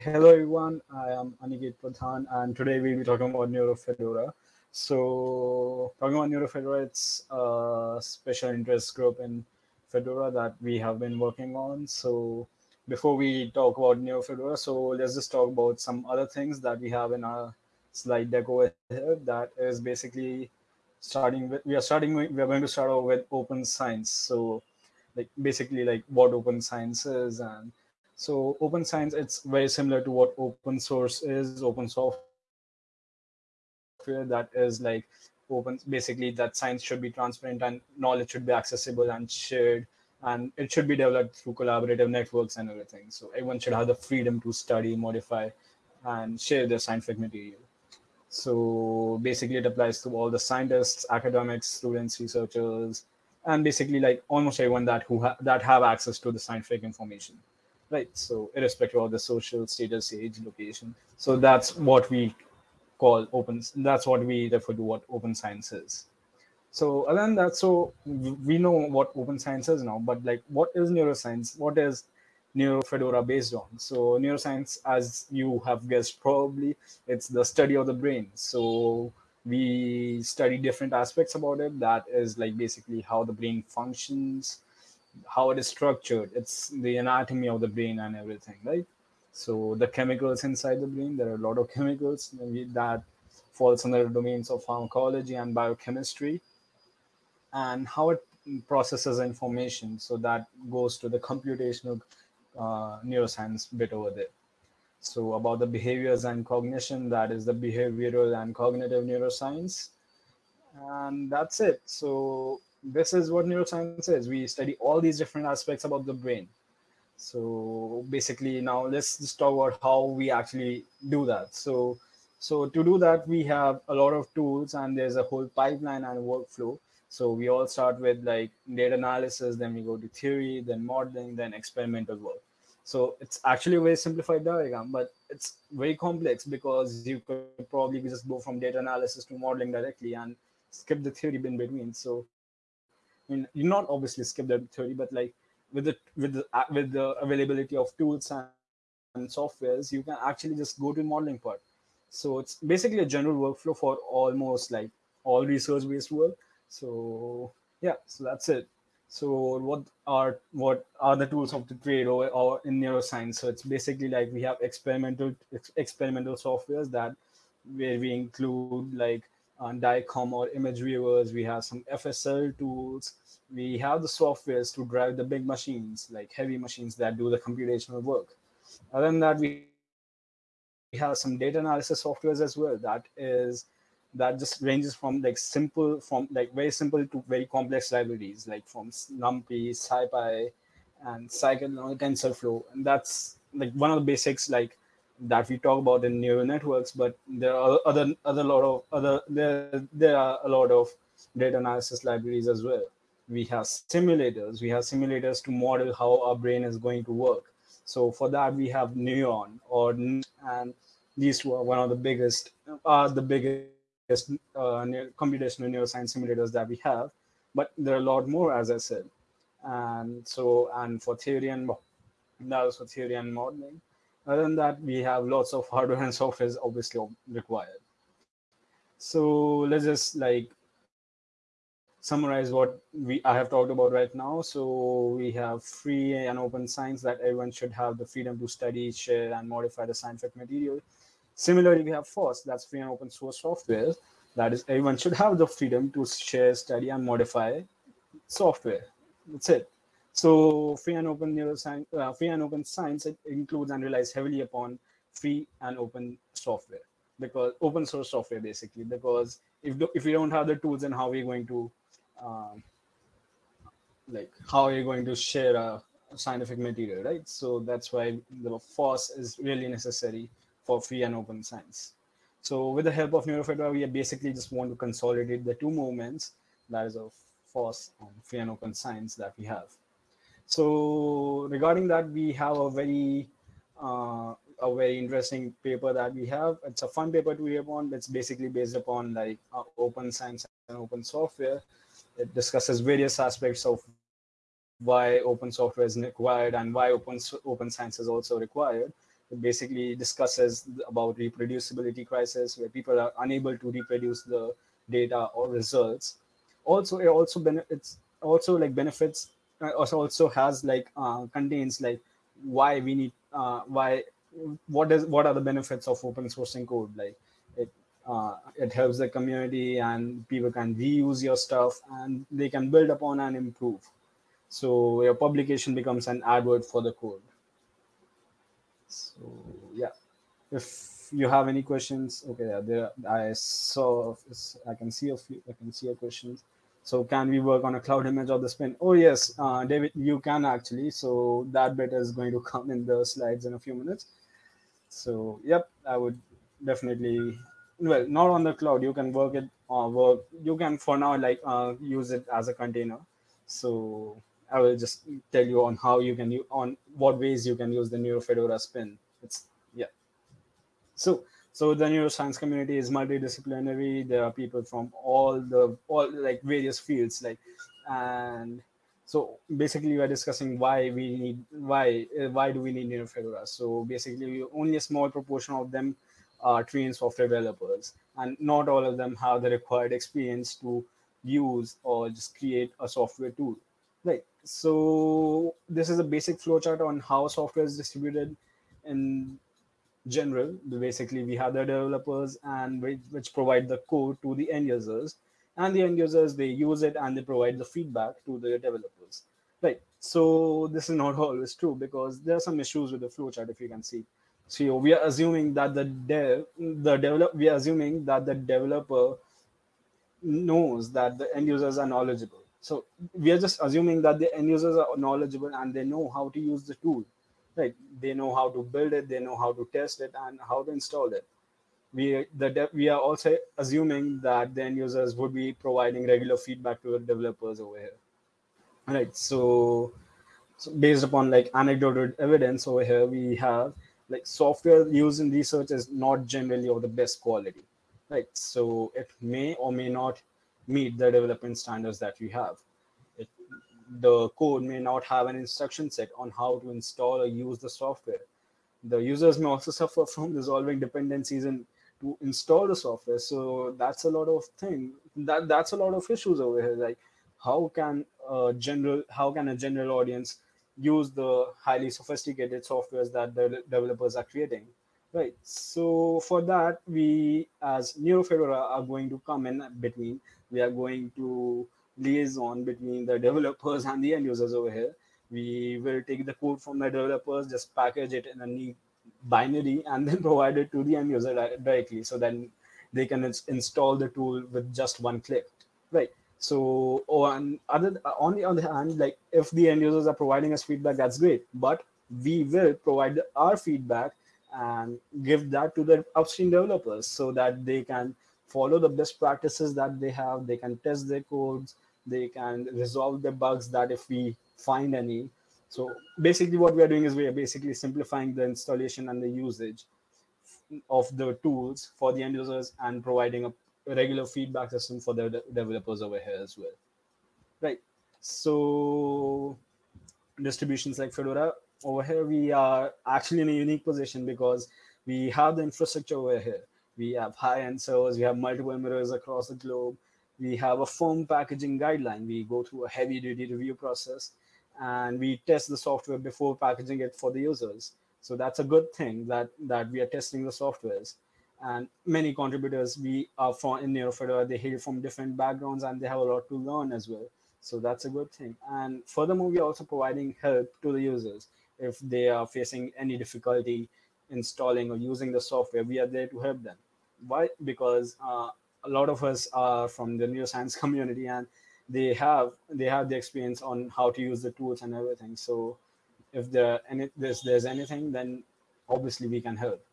hello everyone. I am Aniket Pradhan, and today we'll be talking about NeuroFedora. So, talking about NeuroFedora, it's a special interest group in Fedora that we have been working on. So, before we talk about NeuroFedora, so let's just talk about some other things that we have in our slide deck over here. That is basically starting with we are starting we are going to start off with open science. So, like basically like what open science is and so open science, it's very similar to what open source is, open software that is like open, basically that science should be transparent and knowledge should be accessible and shared and it should be developed through collaborative networks and everything. So everyone should have the freedom to study, modify, and share their scientific material. So basically, it applies to all the scientists, academics, students, researchers, and basically like almost everyone that who ha- that have access to the scientific information right? So irrespective of the social status, age, location. So that's what we call open. That's what we refer to what open science is. So other than that, so we know what open science is now, but like what is neuroscience? What is NeuroFedora based on? So neuroscience, as you have guessed, probably it's the study of the brain. So we study different aspects about it. That is like basically how the brain functions, how it is structured. It's the anatomy of the brain and everything right? So the chemicals inside the brain there are a lot of chemicals that falls under the domains of pharmacology and biochemistry and how it processes information. So that goes to the computational uh, neuroscience bit over there. So about the behaviors and cognition that is the behavioral and cognitive neuroscience. And that's it. So this is what neuroscience is. We study all these different aspects about the brain. So basically, now let's just talk about how we actually do that. So, so to do that, we have a lot of tools, and there's a whole pipeline and workflow. So we all start with like data analysis, then we go to theory, then modeling, then experimental work. So it's actually a very simplified diagram, but it's very complex because you could probably just go from data analysis to modeling directly and skip the theory in between. So I mean, you not obviously skip the theory, but like with the with the uh, with the availability of tools and, and softwares, you can actually just go to modeling part. So it's basically a general workflow for almost like all research-based work. So yeah, so that's it. So what are what are the tools of the trade or, or in neuroscience? So it's basically like we have experimental ex- experimental softwares that where we include like on DICOM or image viewers. We have some FSL tools. We have the softwares to drive the big machines, like heavy machines that do the computational work. Other than that, we have some data analysis softwares as well. That is that just ranges from like simple, from like very simple to very complex libraries, like from NumPy, SciPy, and Scikit-learn TensorFlow. And that's like one of the basics, like that we talk about in neural networks, but there are other other lot of other there there are a lot of data analysis libraries as well. We have simulators. We have simulators to model how our brain is going to work. So for that we have Neuron or and these two are one of the biggest are the biggest uh, computational neuroscience simulators that we have. But there are a lot more, as I said. And so and for theory and that was for theory and modeling other than that, we have lots of hardware and software is obviously required. So let's just like summarize what we I have talked about right now. So we have free and open science that everyone should have the freedom to study, share, and modify the scientific material. Similarly, we have FOSS, that's free and open source software. That is, everyone should have the freedom to share, study, and modify software. That's it. So free and open neuroscience, uh, free and open science it includes and relies heavily upon free and open software. Because open source software basically. Because if if we don't have the tools and how are we going to um, like how are you going to share a scientific material right? So that's why the FOSS is really necessary for free and open science. So with the help of NeuroFedora we basically just want to consolidate the two movements that is of FOSS and free and open science that we have so regarding that, we have a very uh, a very interesting paper that we have. It's a fun paper to read upon. It's basically based upon like uh, open science and open software. It discusses various aspects of why open software is required and why open open science is also required. It basically discusses about reproducibility crisis, where people are unable to reproduce the data or results. Also, it also benefits also like benefits also also has like uh, contains like why we need uh, why what is what are the benefits of open sourcing code? Like it uh, it helps the community and people can reuse your stuff and they can build upon and improve. So your publication becomes an advert for the code. So yeah. If you have any questions okay yeah, there i saw i can see a few i can see your questions so can we work on a cloud image of the spin? Oh yes uh, david you can actually. So that bit is going to come in the slides in a few minutes. So yep i would definitely well not on the cloud. You can work it or uh, work you can for now like uh, use it as a container. So I will just tell you on how you can on what ways you can use the NeuroFedora spin. It's yeah. So so the neuroscience community is multidisciplinary. There are people from all the all like various fields like and so basically we are discussing why we need why uh, why do we need NeuroFedora. So basically only a small proportion of them are trained software developers and not all of them have the required experience to use or just create a software tool Right. So this is a basic flowchart on how software is distributed in general. Basically, we have the developers and which, which provide the code to the end users, and the end users they use it and they provide the feedback to the developers. Right. So this is not always true because there are some issues with the flowchart. If you can see, so we are assuming that the dev, the develop, we are assuming that the developer knows that the end users are knowledgeable so we are just assuming that the end users are knowledgeable and they know how to use the tool, right? They know how to build it, they know how to test it, and how to install it. We the we are also assuming that the end users would be providing regular feedback to the developers over here, right? So, so based upon like anecdotal evidence over here, we have like software used in research is not generally of the best quality, right? So it may or may not meet the development standards that we have. The code may not have an instruction set on how to install or use the software. The users may also suffer from resolving dependencies and to install the software. So that's a lot of thing. That that's a lot of issues over here. Like how can a general how can a general audience use the highly sophisticated softwares that the developers are creating? Right. So for that, we as NeuroFedora are going to come in between we are going to liaison between the developers and the end users over here. We will take the code from the developers, just package it in a neat binary, and then provide it to the end user directly. So then they can ins install the tool with just one click, right? So oh, on other on the other hand, like if the end users are providing us feedback, that's great. But we will provide our feedback and give that to the upstream developers so that they can follow the best practices that they have they can test their codes they can resolve the bugs that if we find any. So basically what we are doing is we are basically simplifying the installation and the usage of the tools for the end users and providing a regular feedback system for the de developers over here as well. Right. So distributions like fedora over here we are actually in a unique position because we have the infrastructure over here. We have high-end servers, we have multiple mirrors across the globe, we have a firm packaging guideline. We go through a heavy-duty review process, and we test the software before packaging it for the users. So that's a good thing that that we are testing the softwares. And many contributors we are from in NeuroFedora, they hail from different backgrounds and they have a lot to learn as well. So that's a good thing. And furthermore, we are also providing help to the users if they are facing any difficulty installing or using the software. We are there to help them why because uh, a lot of us are from the neuroscience community and they have they have the experience on how to use the tools and everything. So if there any there's there's anything then obviously we can help.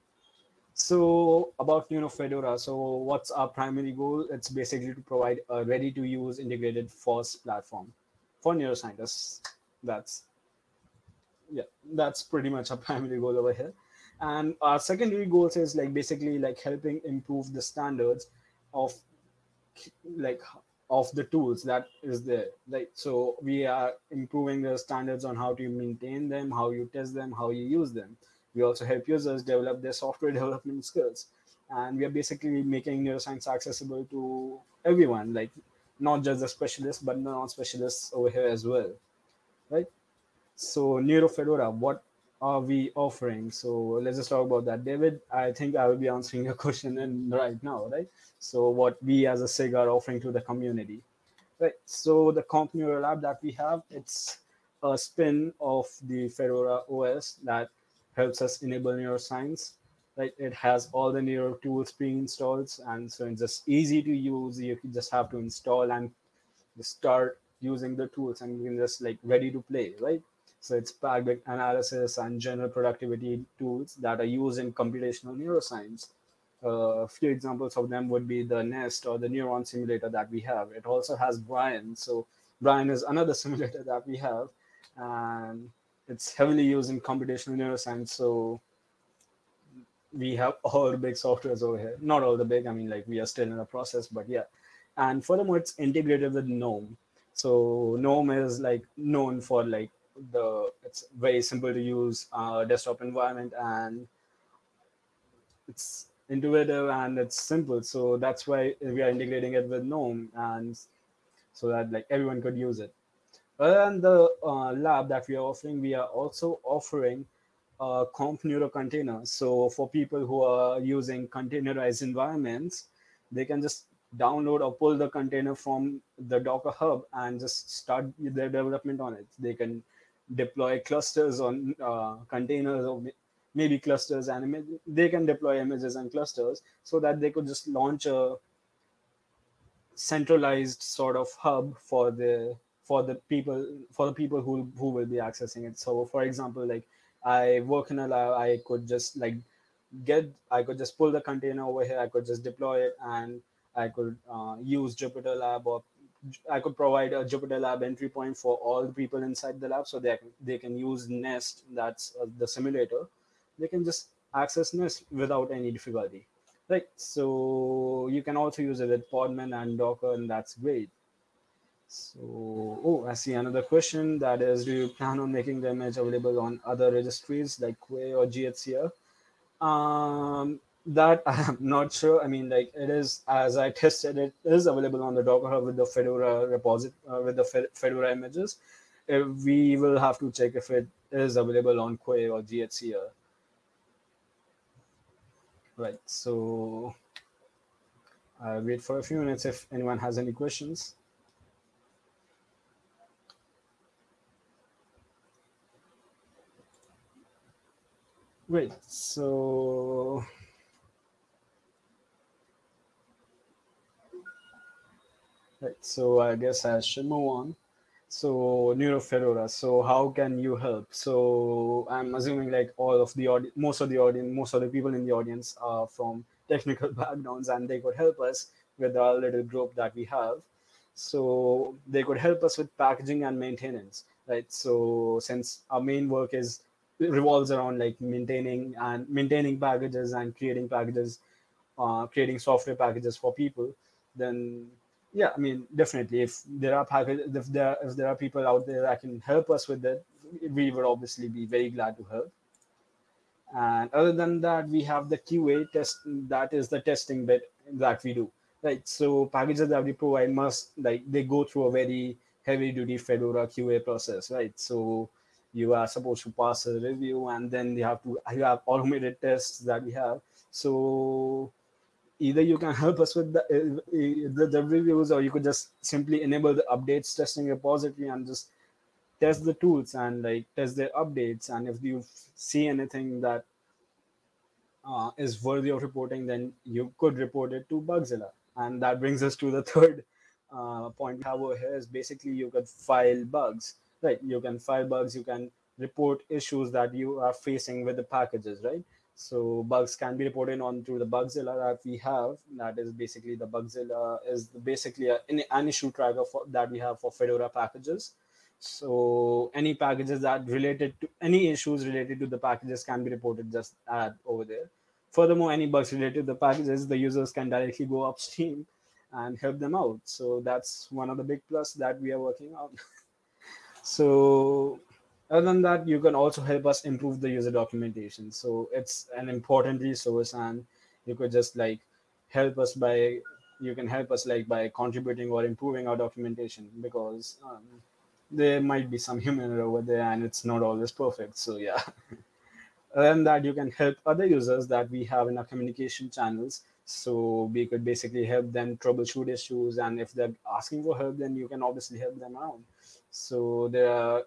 So about NeuroFedora so what's our primary goal? It's basically to provide a ready to use integrated FOSS platform for neuroscientists. That's yeah that's pretty much our primary goal over here. And our secondary goals is like basically like helping improve the standards of like of the tools that is there like so we are improving the standards on how to maintain them how you test them how you use them We also help users develop their software development skills. And we are basically making neuroscience accessible to everyone, like not just the specialists, but non-specialists over here as well, right? So NeuroFedora, what are we offering? So let's just talk about that. David, I think I will be answering your question in right now, right? So what we as a SIG are offering to the community. Right. So the Comp Neuro Lab that we have, it's a spin of the Fedora OS that helps us enable neuroscience. Right. It has all the neuro tools pre-installed, and so it's just easy to use. You just have to install and start using the tools, and you can just like ready to play. Right. So it's packed with analysis and general productivity tools that are used in computational neuroscience a few examples of them would be the Nest or the Neuron simulator that we have. It also has Brian. So Brian is another simulator that we have, and it's heavily used in computational neuroscience. So we have all the big softwares over here. Not all the big. I mean, like we are still in the process, but yeah. And furthermore, it's integrated with GNOME. So GNOME is like known for like the it's very simple to use uh, desktop environment and it's intuitive and it's simple. So that's why we are integrating it with GNOME and so that like everyone could use it. Other than the uh, lab that we are offering, we are also offering a comp neuro container. So for people who are using containerized environments, they can just download or pull the container from the Docker Hub and just start their development on it. They can deploy clusters on uh, containers or maybe clusters and they can deploy images and clusters so that they could just launch a centralized sort of hub for the for the people for the people who who will be accessing it. So for example like i work in a lab i could just like get i could just pull the container over here i could just deploy it and i could uh, use jupyter lab or i could provide a jupyter lab entry point for all the people inside the lab so they they can use nest that's uh, the simulator they can just access Nest without any difficulty. Right. So you can also use it with Podman and Docker, and that's great. So, oh, I see another question that is, do you plan on making the image available on other registries like Quay or GHCL? Um, that I'm not sure. I mean, like it is, as I tested, it is available on the Docker Hub with the Fedora repository, uh, with the Fedora images. If we will have to check if it is available on Quay or GHCL. Right, so I'll wait for a few minutes if anyone has any questions. Great, so right, so I guess I should move on. So NeuroFedora. So how can you help? So I'm assuming like all of the audience, most of the audience, most of the people in the audience are from technical backgrounds, and they could help us with our little group that we have. So they could help us with packaging and maintenance, right? So since our main work is revolves around like maintaining and maintaining packages and creating packages, uh, creating software packages for people, then yeah i mean definitely. If there are if there if there are people out there that can help us with it we would obviously be very glad to help. And other than that we have the qa test that is the testing bit that we do. Right so packages that we provide must like they go through a very heavy duty fedora qa process right? So you are supposed to pass a review and then you have to you have automated tests that we have. So either you can help us with the, uh, the, the reviews or you could just simply enable the updates testing repository and just test the tools and like test their updates. And if you see anything that uh, is worthy of reporting then you could report it to bugzilla. And that brings us to the third uh, point we have over here is basically you could file bugs. Right you can file bugs you can report issues that you are facing with the packages right so bugs can be reported on through the Bugzilla that we have. That is basically the Bugzilla is basically a, an issue tracker for, that we have for Fedora packages. So any packages that related to any issues related to the packages can be reported just add over there. Furthermore, any bugs related to the packages, the users can directly go upstream and help them out. So that's one of the big plus that we are working on. so other than that you can also help us improve the user documentation. So it's an important resource and you could just like help us by you can help us like by contributing or improving our documentation because um, there might be some human error over there and it's not always perfect. So yeah. And that you can help other users that we have in our communication channels. So we could basically help them troubleshoot issues and if they're asking for help then you can obviously help them out so there are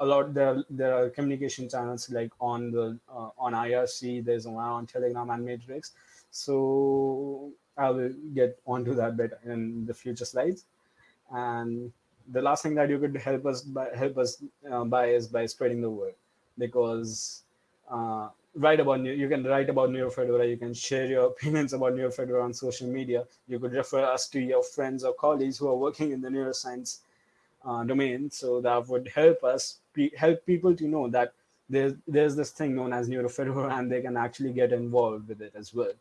a lot there there are communication channels like on the uh, on irc there's one on telegram and matrix so i will get onto that bit in the future slides and the last thing that you could help us by help us uh, by is by spreading the word because uh, write about you can write about NeuroFedora. You can share your opinions about NeuroFedora on social media. You could refer us to your friends or colleagues who are working in the neuroscience uh, domain. So that would help us help people to know that there's there's this thing known as NeuroFedora, and they can actually get involved with it as well.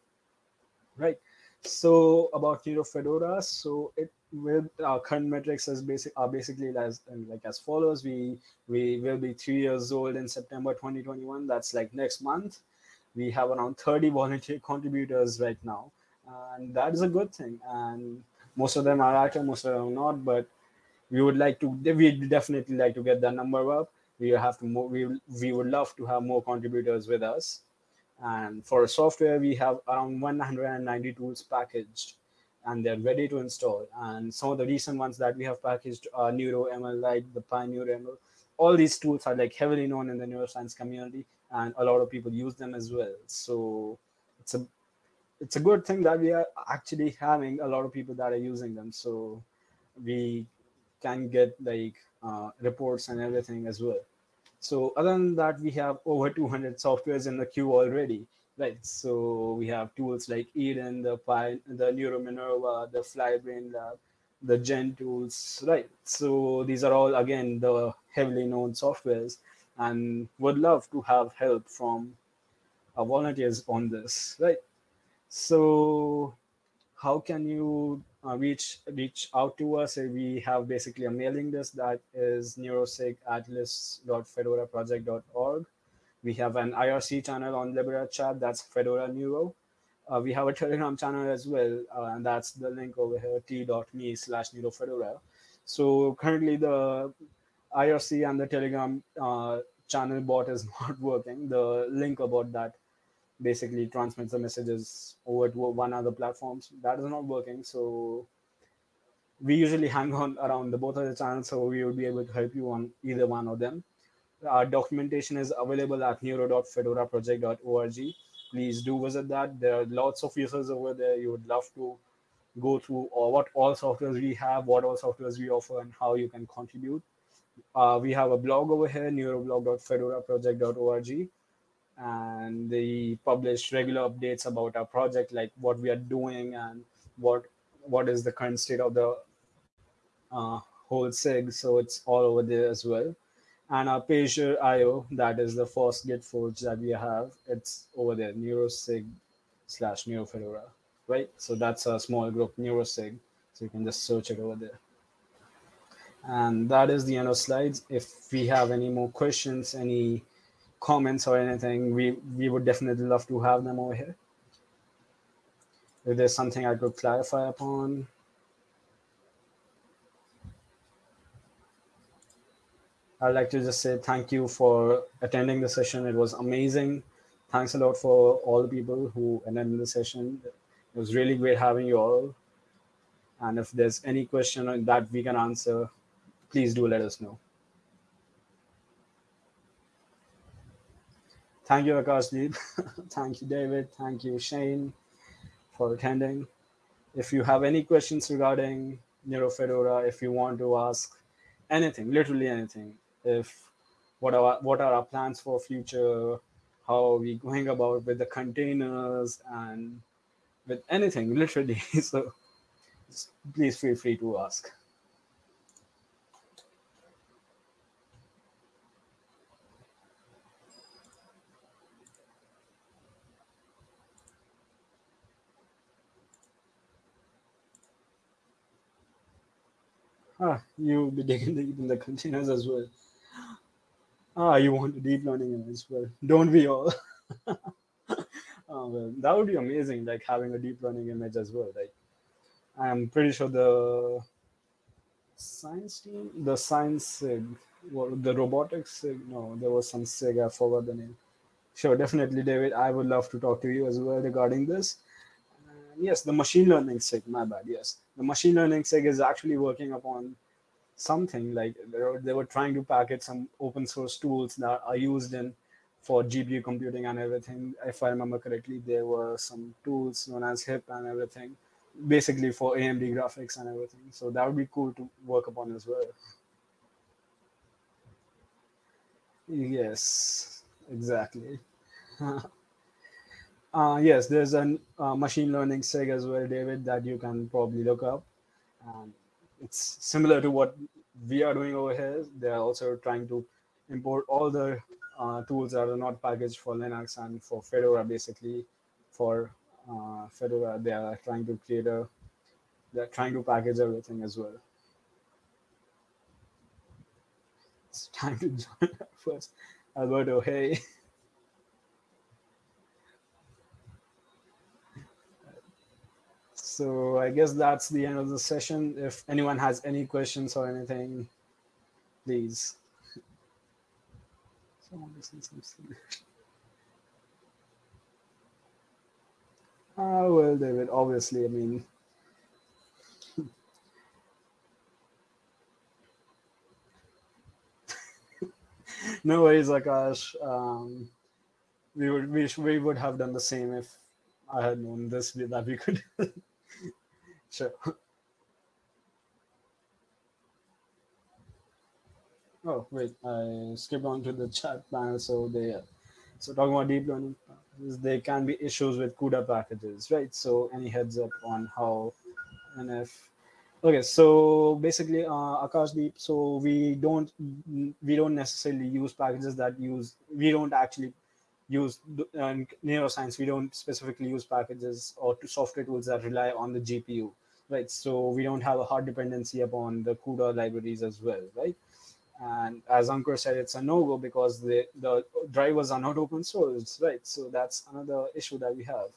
Right. So about NeuroFedora, so it with our current metrics is basic are basically as like as follows. We we will be three years old in September 2021. That's like next month. We have around 30 volunteer contributors right now, and that is a good thing. And most of them are active, most of them are not. But we would like to we definitely like to get that number up. We have to more, we we would love to have more contributors with us. And for software, we have around 190 tools packaged and they're ready to install. And some of the recent ones that we have packaged are Neuro ML Lite, the pyNeuroML. All these tools are like heavily known in the neuroscience community, and a lot of people use them as well. So it's a it's a good thing that we are actually having a lot of people that are using them. So we can get like uh, reports and everything as well. So other than that, we have over 200 softwares in the queue already right? So we have tools like Eden, the Pi, the NeuroMinerva, the Flybrain Lab, the Gen tools, right? So these are all again the heavily known softwares, and would love to have help from our volunteers on this, right? So how can you uh, reach reach out to us? We have basically a mailing list that is neurosig at list.fedoraproject.org we have an IRC channel on Libera Chat, that's Fedora Neuro. Uh, we have a Telegram channel as well, uh, and that's the link over here, t.me slash neurofedora. So currently the IRC and the Telegram uh, channel bot is not working. The link about that basically transmits the messages over to one other platforms. That is not working. So we usually hang on around the both of the channels, so we will be able to help you on either one of them. Our documentation is available at neuro.fedoraproject.org. Please do visit that. There are lots of users over there. You would love to go through or what all softwares we have, what all softwares we offer, and how you can contribute. Uh, we have a blog over here, neuroblog.fedoraproject.org, and they publish regular updates about our project, like what we are doing and what what is the current state of the uh, whole SIG. So it's all over there as well and our Pagure IO, that is the first Git forge that we have. It's over there, neurosig slash neurofedora, right? So that's a small group, neurosig. So you can just search it over there. And that is the end of slides. If we have any more questions, any comments or anything, we, we would definitely love to have them over here. If there's something I could clarify upon, I'd like to just say thank you for attending the session. It was amazing. Thanks a lot for all the people who attended the session. It was really great having you all. And if there's any question that we can answer, please do let us know. Thank you, Akashdeep. Thank you, David. Thank you, Shane, for attending. If you have any questions regarding NeuroFedora, if you want to ask anything, literally anything, if what are what are our plans for future how are we going about with the containers and with anything literally so please feel free to ask Ah, you'll be digging deep in the containers as well. Ah, you want a deep learning image? Well, don't we all? oh, well, that would be amazing, like having a deep learning image as well. Like, I'm pretty sure the science team, the science SIG, well, the robotics SIG, no, there was some SIG, I forgot the name. Sure, definitely, David. I would love to talk to you as well regarding this. yes, the machine learning SIG, my bad. Yes, the machine learning SIG is actually working upon something like they were, they were trying to package some open source tools that are used in for GPU computing and everything. If I remember correctly, there were some tools known as HIP and everything, basically for AMD graphics and everything. So that would be cool to work upon as well. Yes, exactly. uh, yes, there's a uh, machine learning SIG as well, David, that you can probably look up. It's similar to what we are doing over here. They're also trying to import all the uh, tools that are not packaged for Linux and for Fedora, basically. For uh, Fedora, they are trying to create a, they're trying to package everything as well. It's time to join first. Alberto, hey. So I guess that's the end of the session. If anyone has any questions or anything, please. Ah, well, David, obviously, I mean, no worries, Akash. Um, we would we, we would have done the same if I had known this that we could Sure. Oh, wait, I skipped on to the chat panel. So they, so talking about deep learning, there can be issues with CUDA packages, right? So any heads up on how and if, okay, so basically uh, Akash Deep, so we don't, we don't necessarily use packages that use, we don't actually use in neuroscience, we don't specifically use packages or software tools that rely on the GPU right? So we don't have a hard dependency upon the CUDA libraries as well, right? And as Ankur said, it's a no-go because the, the drivers are not open source, right? So that's another issue that we have.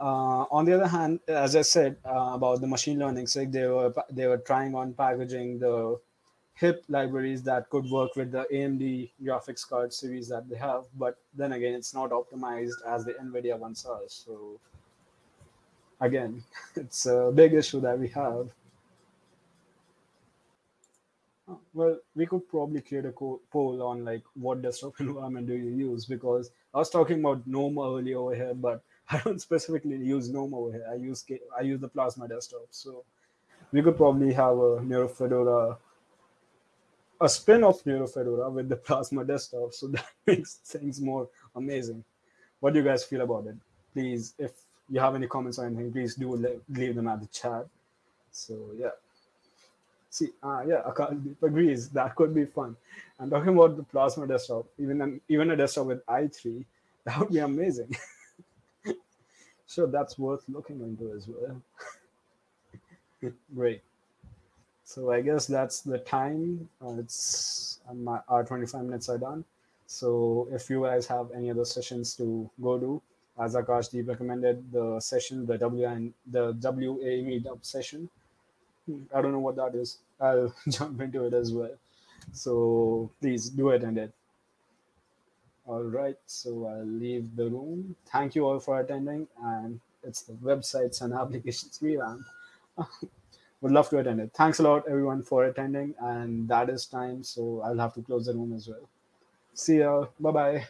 Uh, on the other hand, as I said uh, about the machine learning, so they were they were trying on packaging the HIP libraries that could work with the AMD graphics card series that they have, but then again, it's not optimized as the NVIDIA ones are. So again, it's a big issue that we have. Well, we could probably create a poll on like what desktop environment do you use because I was talking about GNOME earlier over here, but I don't specifically use GNOME over here. I use I use the Plasma desktop, so we could probably have a NeuroFedora, a spin of NeuroFedora with the Plasma desktop, so that makes things more amazing. What do you guys feel about it? Please, if you have any comments or anything, please do leave them at the chat. So yeah. See, uh, yeah, Akal agrees. That could be fun. And talking about the Plasma desktop, even an, even a desktop with i3, that would be amazing. so that's worth looking into as well. Great. So I guess that's the time. Uh, it's my, our 25 minutes are done. So if you guys have any other sessions to go to, as Akashdeep recommended the session, the WN, the WA meetup session. I don't know what that is. I'll jump into it as well. So please do attend it. All right, so I'll leave the room. Thank you all for attending, and it's the websites and applications revamp. Would love to attend it. Thanks a lot, everyone, for attending, and that is time. So I'll have to close the room as well. See ya. Bye bye.